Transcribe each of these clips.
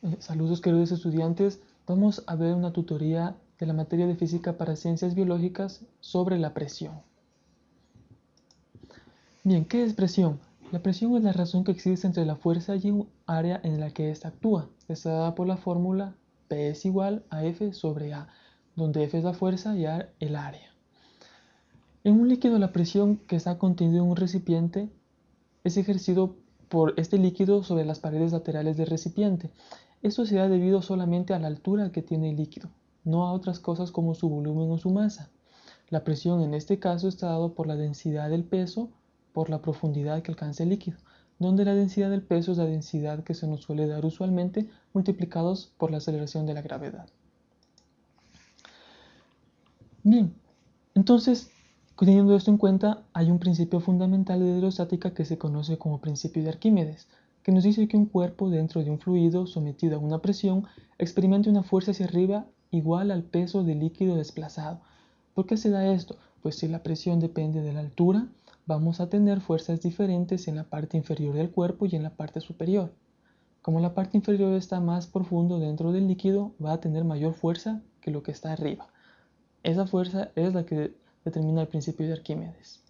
Eh, saludos queridos estudiantes, vamos a ver una tutoría de la materia de física para ciencias biológicas sobre la presión. Bien, ¿qué es presión? La presión es la razón que existe entre la fuerza y un área en la que ésta actúa. Está dada por la fórmula P es igual a F sobre A, donde F es la fuerza y A el área. En un líquido la presión que está contenida en un recipiente es ejercido por este líquido sobre las paredes laterales del recipiente. Esto se da debido solamente a la altura que tiene el líquido, no a otras cosas como su volumen o su masa. La presión en este caso está dado por la densidad del peso por la profundidad que alcanza el líquido, donde la densidad del peso es la densidad que se nos suele dar usualmente multiplicados por la aceleración de la gravedad. Bien, entonces Teniendo esto en cuenta, hay un principio fundamental de hidrostática que se conoce como principio de Arquímedes, que nos dice que un cuerpo dentro de un fluido sometido a una presión experimenta una fuerza hacia arriba igual al peso del líquido desplazado. ¿Por qué se da esto? Pues si la presión depende de la altura, vamos a tener fuerzas diferentes en la parte inferior del cuerpo y en la parte superior. Como la parte inferior está más profundo dentro del líquido, va a tener mayor fuerza que lo que está arriba. Esa fuerza es la que determina el principio de Arquímedes.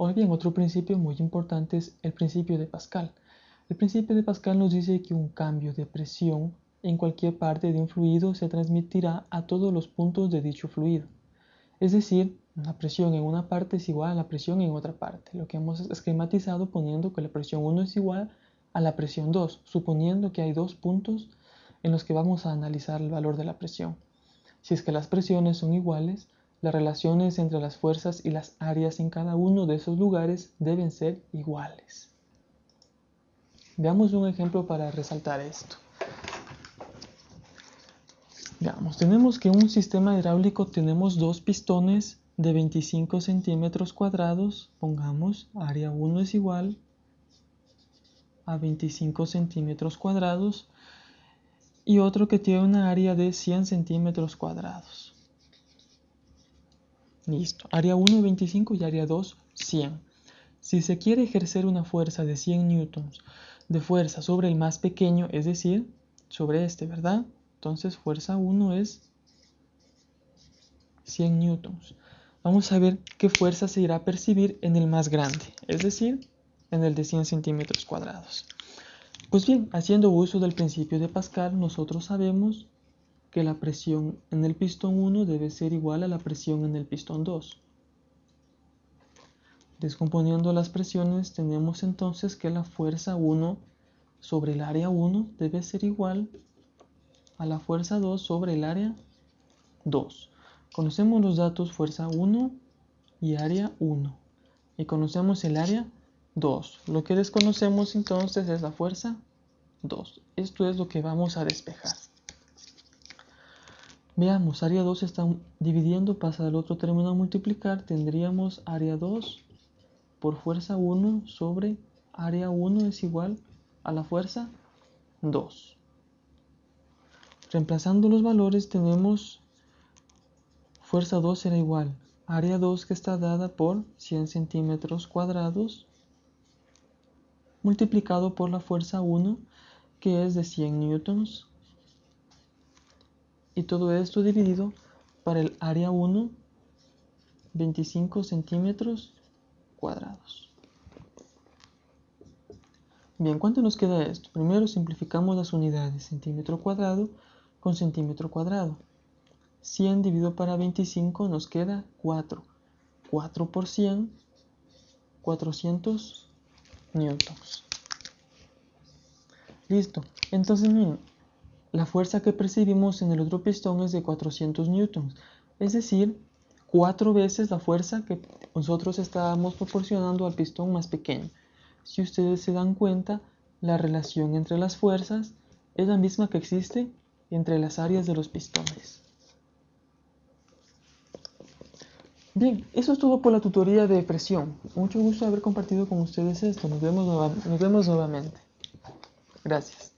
Ahora bien, otro principio muy importante es el principio de Pascal. El principio de Pascal nos dice que un cambio de presión en cualquier parte de un fluido se transmitirá a todos los puntos de dicho fluido. Es decir, la presión en una parte es igual a la presión en otra parte, lo que hemos esquematizado poniendo que la presión 1 es igual a la presión 2, suponiendo que hay dos puntos en los que vamos a analizar el valor de la presión. Si es que las presiones son iguales, las relaciones entre las fuerzas y las áreas en cada uno de esos lugares deben ser iguales. Veamos un ejemplo para resaltar esto. Veamos, tenemos que un sistema hidráulico tenemos dos pistones de 25 centímetros cuadrados. Pongamos, área 1 es igual a 25 centímetros cuadrados. Y otro que tiene una área de 100 centímetros cuadrados. Listo. Área 1, 25 y área 2, 100. Si se quiere ejercer una fuerza de 100 newtons de fuerza sobre el más pequeño, es decir, sobre este, ¿verdad? Entonces fuerza 1 es 100 newtons. Vamos a ver qué fuerza se irá a percibir en el más grande, es decir, en el de 100 centímetros cuadrados. Pues bien, haciendo uso del principio de Pascal, nosotros sabemos que la presión en el pistón 1 debe ser igual a la presión en el pistón 2. Descomponiendo las presiones tenemos entonces que la fuerza 1 sobre el área 1 debe ser igual a la fuerza 2 sobre el área 2. Conocemos los datos fuerza 1 y área 1 y conocemos el área 2. Lo que desconocemos entonces es la fuerza 2. Esto es lo que vamos a despejar. Veamos, área 2 está dividiendo, pasa del otro término a multiplicar, tendríamos área 2 por fuerza 1 sobre área 1 es igual a la fuerza 2. Reemplazando los valores tenemos fuerza 2 será igual. Área 2 que está dada por 100 centímetros cuadrados multiplicado por la fuerza 1 que es de 100 newtons y todo esto dividido para el área 1 25 centímetros cuadrados. Bien, ¿cuánto nos queda esto? Primero simplificamos las unidades, centímetro cuadrado con centímetro cuadrado. 100 dividido para 25 nos queda 4. 4 por 100, 400 newtons. Listo. Entonces, miren, la fuerza que percibimos en el otro pistón es de 400 newtons, es decir, cuatro veces la fuerza que nosotros estábamos proporcionando al pistón más pequeño. Si ustedes se dan cuenta, la relación entre las fuerzas es la misma que existe entre las áreas de los pistones. Bien, eso es todo por la tutoría de presión. Mucho gusto haber compartido con ustedes esto. Nos vemos, nos vemos nuevamente. Gracias.